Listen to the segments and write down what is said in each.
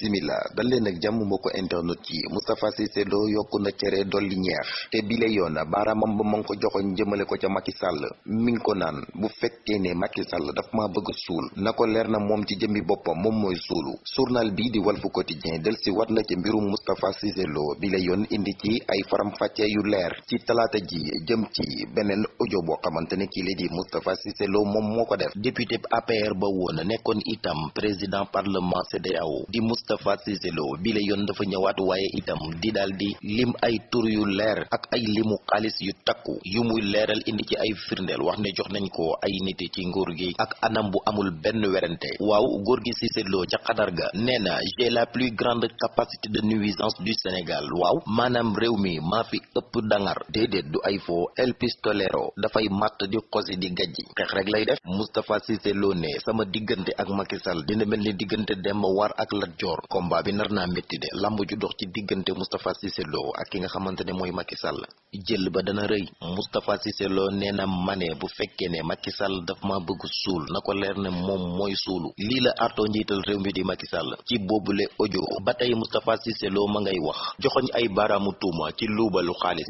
bisimila dal leen ak jàmm mbokk internet yi. Moustapha Cissé Lo yokku na cere dolli ñeex. Te bile yoon baaraamam ba ma ngi ko joxoñ jëmale ko ca Macky Sall. Mi ngi ko naan bu fekkee ne Macky Sall daf maa bëgg suul na ko leer na moom ci jëmmi boppam moom mooy suulu. Journal bii di Walf Quotidien del si wat na ci mbirum Moustapha Cissé Lo. Bile yoon indi ci ay faram-fàcce yu leer ci talaata ji jëm ci beneen audio boo xamante kii la di Moustapha Cissé Lo moom moo ko def. Député APR ba itam président parlement CEDEAO di Moustapha Cissé Lo bi la yoon dafa ñëwaat waaye itam di daal di lim ay tur yu leer ak ay limu xaalis yu takku yu muy leeral indi ci ay firndeel. Wax ne jox nañ ko ay nit ci nguur gi ak anam bu amul benn werante. Waaw góor gi Cissé Lo ca xadar ga nee na j'ai la plus grande capacité de nuisance du Sénégal. Waaw maanaam réew mi maa fi ëpp dangar. Déedéet du ay foo El Pistolero dafay matt di xosi di gajji. Xeex rek lay def. Moustapha Cissé Lo ne sama diggante ak Macky Sall dina mel ni diggante Demba War ak Lat Joor combat bi nar naa métti de. Lamb ju dox ci diggante Moustapha Cissé Lo ak ki nga Macky Sall. Jël ba dana mane bu fekkee ne Macky Sall daf ma bëgg suul na ko leer ne moom mooy suulu. Lii la artoo njiital réew mi di Macky Sall. Ci boobule audio. Ba tey Moustapha ma ngay wax. Joxoñ ay ci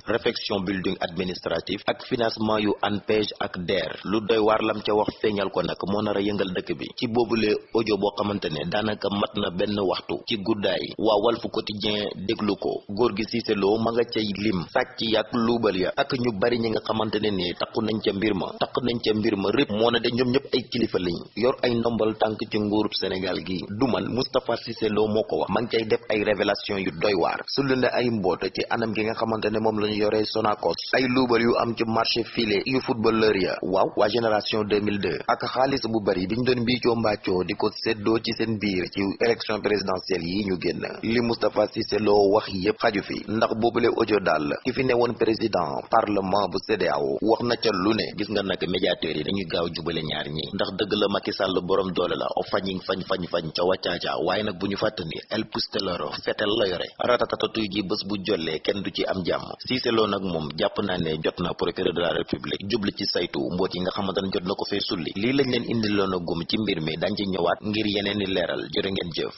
réfection building administratif ak financement yu ANPEJ ak DER. Lu doy waar lam ca wax feeñal ko nag moo nar a yëngal dëkk bi. Ci audio benn waxtu ci guddaay waa Walf Quotidien déglu ko góor gi Cissé Lo ma nga cay lim sàcc yak luubal ya ak ñu bari ñi nga xamante ne ni takku nañ ca mbir ma nañ ca mbir ma na de ñoom ñëpp ay kilifa lañ yor ay ndombal tànk ci nguurub Sénégal gi du man Moustapha Cissé Lo moo ko wax ma ngi def ay révélation yu doy waar su lu ne ay mboot ci anam gi nga xamante ne moom la ñu yoree Sonacos ay luubal yu am ci marché filé yu footballeur ya waaw waa génération 2002 ak xaalis bu bari biñ doon mbiicoo mbaccoo di ko séddoo ci seen biir ci élection présidentielle yi ñu génn. Li Moustapha Cissé Lo wax yépp xaju fi. Ndax boobule audio daal ki fi newoon président parlement bu CEDEAO wax na ca lu ne. Gis nga nag médiateurs yi dañuy gaaw jubale ñaar ñi. Ndax dëgg la Macky Sall borom doole la. O fañing fañ fañ fañ ca wàccaaca waaye nag bu El Pusteloro fetel la yore. Ratatatatuy ji bés bu jollee kenn du ci am jàmm. Cissé Lo nag ne jot na procureur de la république jubli ci saytu mboot yi nga xamante ne jot na sulli. Lañ leen gum ci mbir mi dañ ci ñëwaat ngir yeneen i leeral. Jërë ngeen jëf